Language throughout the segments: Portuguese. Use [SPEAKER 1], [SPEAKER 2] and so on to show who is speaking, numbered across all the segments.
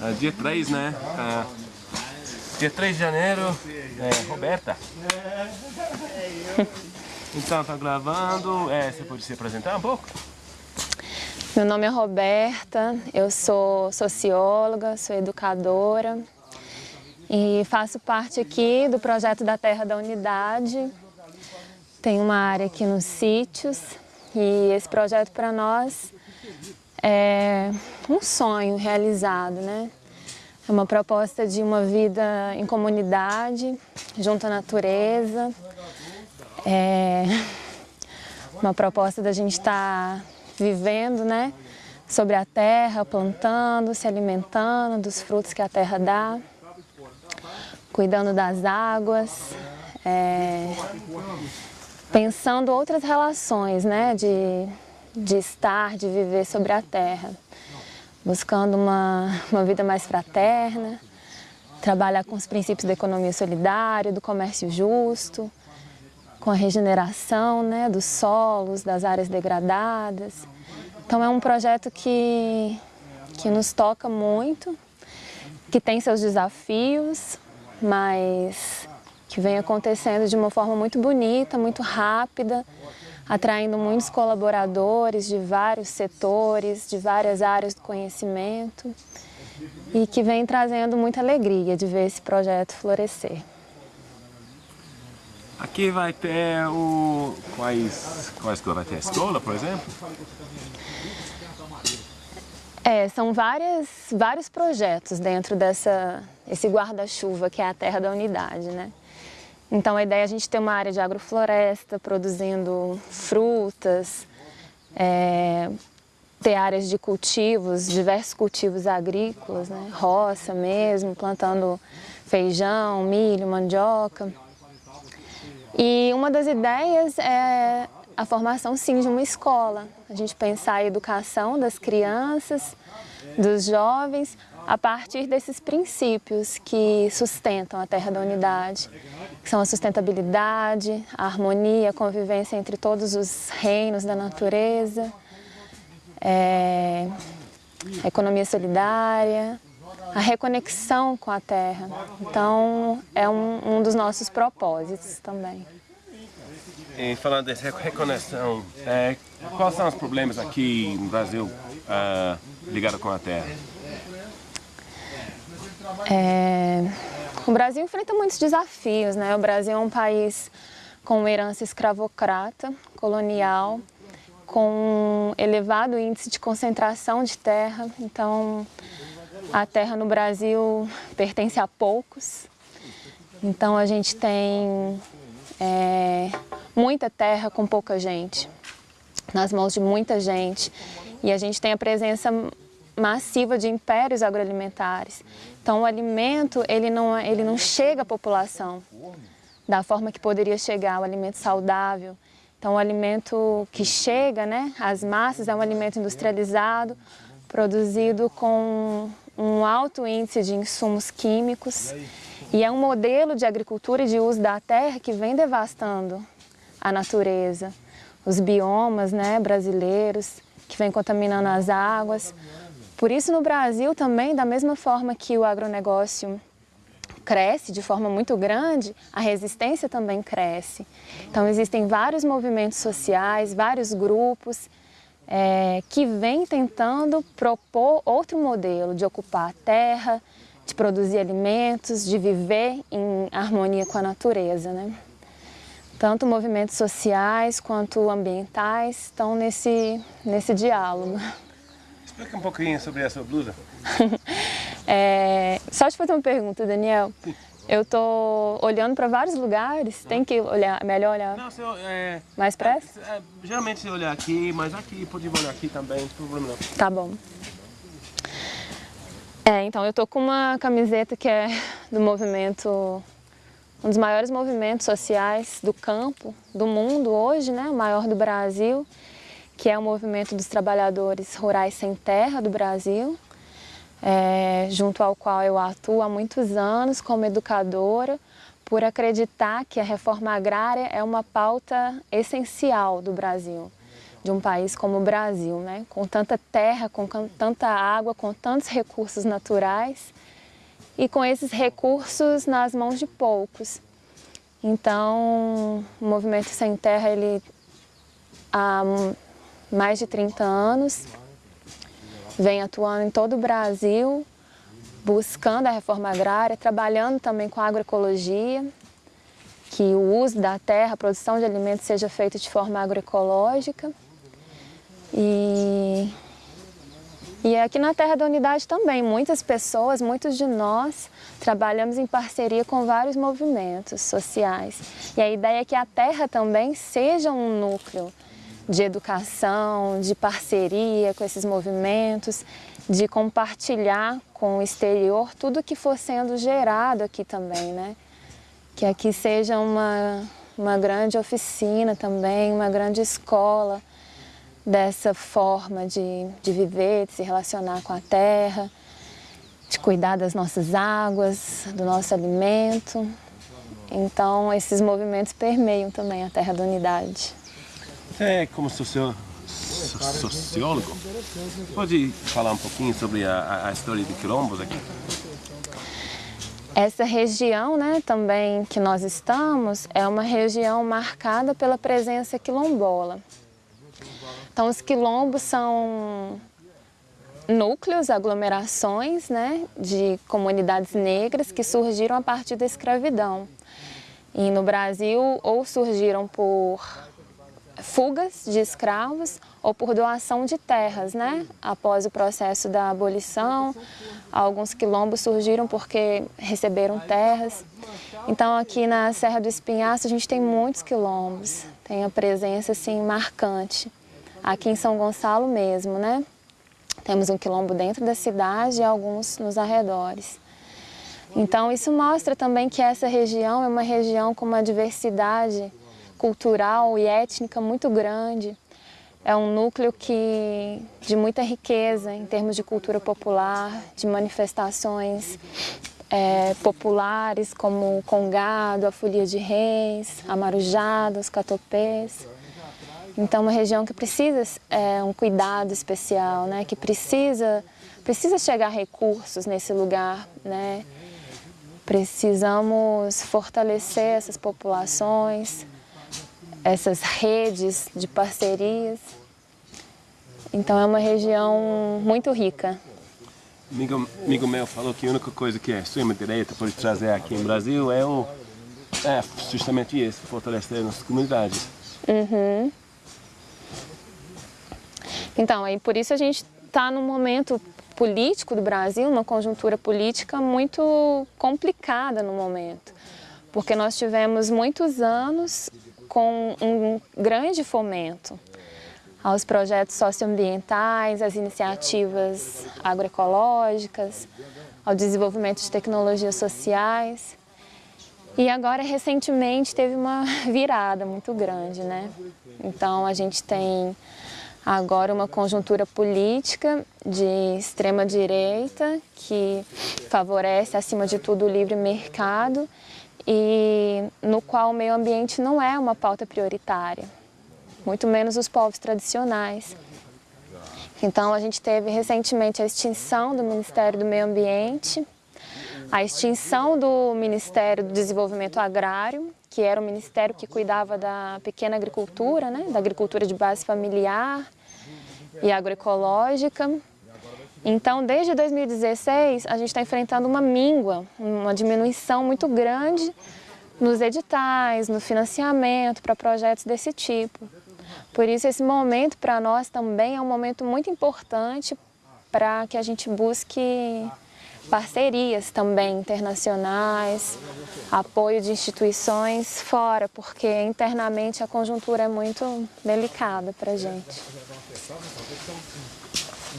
[SPEAKER 1] uh, dia 3, né? Uh, dia 3 de janeiro, é, Roberta. Então, tá gravando, é, você pode se apresentar um pouco?
[SPEAKER 2] Meu nome é Roberta, eu sou socióloga, sou educadora e faço parte aqui do projeto da Terra da Unidade. Tem uma área aqui nos sítios e esse projeto para nós é um sonho realizado, né? É uma proposta de uma vida em comunidade, junto à natureza. É uma proposta da gente estar tá vivendo, né? Sobre a terra, plantando, se alimentando dos frutos que a terra dá, cuidando das águas, é, pensando outras relações, né? De, de estar, de viver sobre a terra buscando uma, uma vida mais fraterna, trabalhar com os princípios da economia solidária, do comércio justo, com a regeneração né, dos solos, das áreas degradadas. Então é um projeto que, que nos toca muito, que tem seus desafios, mas que vem acontecendo de uma forma muito bonita, muito rápida, atraindo muitos colaboradores de vários setores, de várias áreas do conhecimento e que vem trazendo muita alegria de ver esse projeto florescer.
[SPEAKER 1] Aqui vai ter o... Quais, quais vai ter? A escola, por exemplo?
[SPEAKER 2] É, são várias, vários projetos dentro dessa, esse guarda-chuva que é a Terra da Unidade, né? Então a ideia é a gente ter uma área de agrofloresta, produzindo frutas, é, ter áreas de cultivos, diversos cultivos agrícolas, né? roça mesmo, plantando feijão, milho, mandioca. E uma das ideias é a formação sim de uma escola, a gente pensar a educação das crianças, dos jovens, a partir desses princípios que sustentam a Terra da Unidade, que são a sustentabilidade, a harmonia, a convivência entre todos os reinos da natureza, é, a economia solidária, a reconexão com a Terra. Então, é um, um dos nossos propósitos também.
[SPEAKER 1] E falando dessa reconexão, é, quais são os problemas aqui no Brasil uh, ligados com a Terra?
[SPEAKER 2] É, o Brasil enfrenta muitos desafios, né? O Brasil é um país com uma herança escravocrata, colonial, com um elevado índice de concentração de terra. Então, a terra no Brasil pertence a poucos. Então, a gente tem é, muita terra com pouca gente, nas mãos de muita gente. E a gente tem a presença massiva de impérios agroalimentares. Então o alimento ele não, ele não chega à população da forma que poderia chegar, o alimento saudável. Então o alimento que chega né, às massas é um alimento industrializado, produzido com um alto índice de insumos químicos e é um modelo de agricultura e de uso da terra que vem devastando a natureza, os biomas né, brasileiros, que vem contaminando as águas, por isso, no Brasil também, da mesma forma que o agronegócio cresce de forma muito grande, a resistência também cresce. Então, existem vários movimentos sociais, vários grupos é, que vêm tentando propor outro modelo de ocupar a terra, de produzir alimentos, de viver em harmonia com a natureza. Né? Tanto movimentos sociais quanto ambientais estão nesse, nesse diálogo.
[SPEAKER 1] Explica um pouquinho sobre essa blusa.
[SPEAKER 2] é, só te fazer uma pergunta, Daniel. Eu tô olhando para vários lugares, tem que olhar, melhor olhar
[SPEAKER 1] não, eu, é,
[SPEAKER 2] mais pressa?
[SPEAKER 1] É, é, geralmente se olhar aqui, mas aqui, pode olhar aqui também, não tem problema não.
[SPEAKER 2] Tá bom. É, então eu tô com uma camiseta que é do movimento, um dos maiores movimentos sociais do campo, do mundo hoje, né, o maior do Brasil, que é o movimento dos trabalhadores rurais sem terra do Brasil, é, junto ao qual eu atuo há muitos anos como educadora, por acreditar que a reforma agrária é uma pauta essencial do Brasil. de um país como o Brasil, né? com tanta terra, com tanta água, com tantos recursos naturais e com esses recursos nas mãos de poucos. Então, o Movimento Sem Terra, ele há mais de 30 anos, vem atuando em todo o Brasil, buscando a reforma agrária, trabalhando também com a agroecologia, que o uso da terra, a produção de alimentos seja feita de forma agroecológica. E, e aqui na Terra da Unidade também, muitas pessoas, muitos de nós, trabalhamos em parceria com vários movimentos sociais. E a ideia é que a terra também seja um núcleo de educação, de parceria com esses movimentos, de compartilhar com o exterior tudo que for sendo gerado aqui também, né? Que aqui seja uma, uma grande oficina também, uma grande escola, dessa forma de, de viver, de se relacionar com a terra, de cuidar das nossas águas, do nosso alimento. Então, esses movimentos permeiam também a Terra da Unidade.
[SPEAKER 1] É, como socio... sociólogo, pode falar um pouquinho sobre a, a história de quilombos aqui?
[SPEAKER 2] Essa região né, também que nós estamos é uma região marcada pela presença quilombola. Então, os quilombos são núcleos, aglomerações né, de comunidades negras que surgiram a partir da escravidão. E no Brasil, ou surgiram por fugas de escravos ou por doação de terras, né? Após o processo da abolição, alguns quilombos surgiram porque receberam terras. Então aqui na Serra do Espinhaço a gente tem muitos quilombos, tem a presença assim marcante aqui em São Gonçalo mesmo, né? Temos um quilombo dentro da cidade e alguns nos arredores. Então isso mostra também que essa região é uma região com uma diversidade cultural e étnica muito grande. É um núcleo que, de muita riqueza em termos de cultura popular, de manifestações é, populares como o congado, a folia de reis, a marujada, os catopês. Então, uma região que precisa é, um cuidado especial, né? que precisa, precisa chegar recursos nesse lugar. Né? Precisamos fortalecer essas populações, essas redes de parcerias. Então, é uma região muito rica.
[SPEAKER 1] Amigo, amigo meu falou que a única coisa que a extrema-direita pode trazer aqui no Brasil é, o, é justamente isso, fortalecer nossas comunidades.
[SPEAKER 2] Uhum. Então, aí por isso a gente está num momento político do Brasil, uma conjuntura política muito complicada no momento, porque nós tivemos muitos anos com um grande fomento aos projetos socioambientais, às iniciativas agroecológicas, ao desenvolvimento de tecnologias sociais. E agora, recentemente, teve uma virada muito grande, né? Então, a gente tem agora uma conjuntura política de extrema-direita que favorece, acima de tudo, o livre mercado e no qual o meio ambiente não é uma pauta prioritária, muito menos os povos tradicionais. Então, a gente teve recentemente a extinção do Ministério do Meio Ambiente, a extinção do Ministério do Desenvolvimento Agrário, que era o ministério que cuidava da pequena agricultura, né, da agricultura de base familiar, e agroecológica. Então, desde 2016, a gente está enfrentando uma míngua, uma diminuição muito grande nos editais, no financiamento para projetos desse tipo. Por isso, esse momento para nós também é um momento muito importante para que a gente busque parcerias também internacionais, apoio de instituições fora, porque internamente a conjuntura é muito delicada para a gente.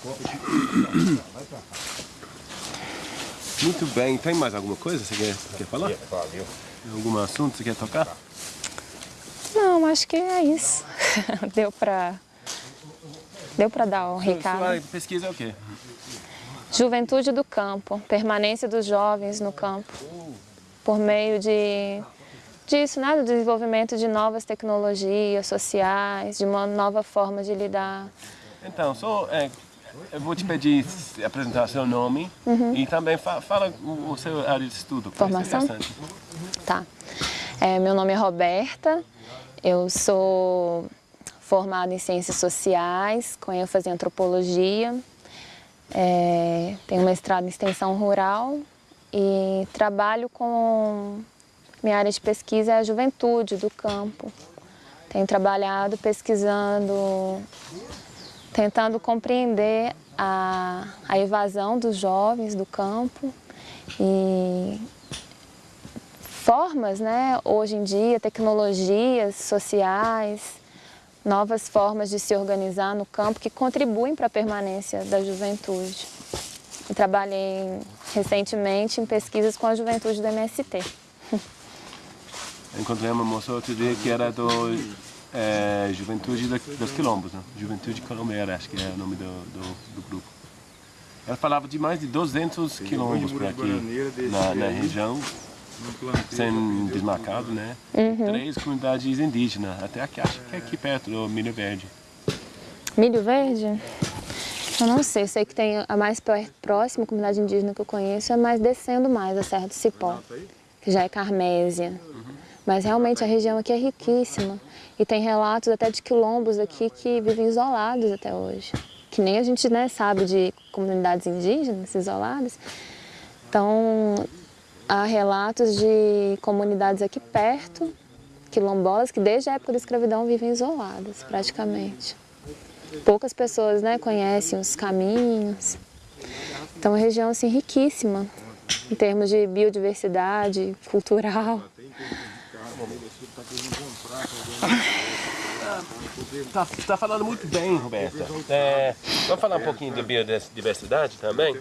[SPEAKER 1] Muito bem, tem mais alguma coisa que você quer, quer falar? Algum assunto que você quer tocar?
[SPEAKER 2] Não, acho que é isso. Deu para Deu para dar um recado. Sua
[SPEAKER 1] pesquisa é o quê?
[SPEAKER 2] Juventude do campo, permanência dos jovens no campo, por meio de, disso, né, do desenvolvimento de novas tecnologias sociais, de uma nova forma de lidar.
[SPEAKER 1] Então, só, é, eu vou te pedir se apresentar seu nome e também fa fala o, seu área de estudo.
[SPEAKER 2] Formação? Tá. É, meu nome é Roberta, eu sou formada em Ciências Sociais, com ênfase em Antropologia, é, tenho mestrado em Extensão Rural e trabalho com... Minha área de pesquisa é a juventude do campo. Tenho trabalhado pesquisando, tentando compreender a, a evasão dos jovens do campo e formas, né, hoje em dia, tecnologias sociais, novas formas de se organizar no campo que contribuem para a permanência da juventude. Trabalhei recentemente em pesquisas com a juventude do MST.
[SPEAKER 1] Encontrei uma moça outro dia que era do é, Juventude da- dos Quilombos, né? Juventude Colombeira, acho que é o nome do, do, do grupo. Ela falava de mais de 200 quilombos por aqui, na, na região, sem desmarcado, né? Três comunidades indígenas, até aqui, acho que é aqui perto do Milho Verde.
[SPEAKER 2] Milho Verde? Eu não sei, sei que tem a mais próxima comunidade indígena que eu conheço é mais descendo mais a Serra do Cipó, que já é Carmésia. Mas realmente a região aqui é riquíssima e tem relatos até de quilombos aqui que vivem isolados até hoje. Que nem a gente né, sabe de comunidades indígenas isoladas. Então, há relatos de comunidades aqui perto, quilombolas, que desde a época da escravidão vivem isoladas, praticamente. Poucas pessoas né, conhecem os caminhos. Então, é uma região assim, riquíssima em termos de biodiversidade cultural.
[SPEAKER 1] Tá, tá falando muito bem, Roberta. É, vamos falar um pouquinho de biodiversidade também?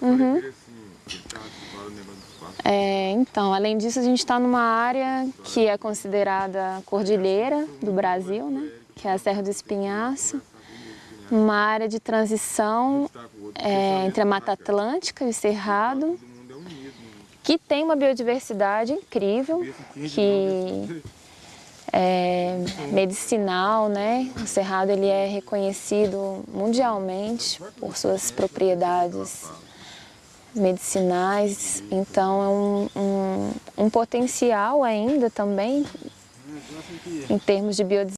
[SPEAKER 2] É, então, além disso, a gente está numa área que é considerada cordilheira do Brasil, né? que é a Serra do Espinhaço. Uma área de transição é, entre a Mata Atlântica e o Cerrado, que tem uma biodiversidade incrível, que é medicinal, né? O Cerrado ele é reconhecido mundialmente por suas propriedades medicinais, então é um, um, um potencial ainda também em termos de biodiversidade.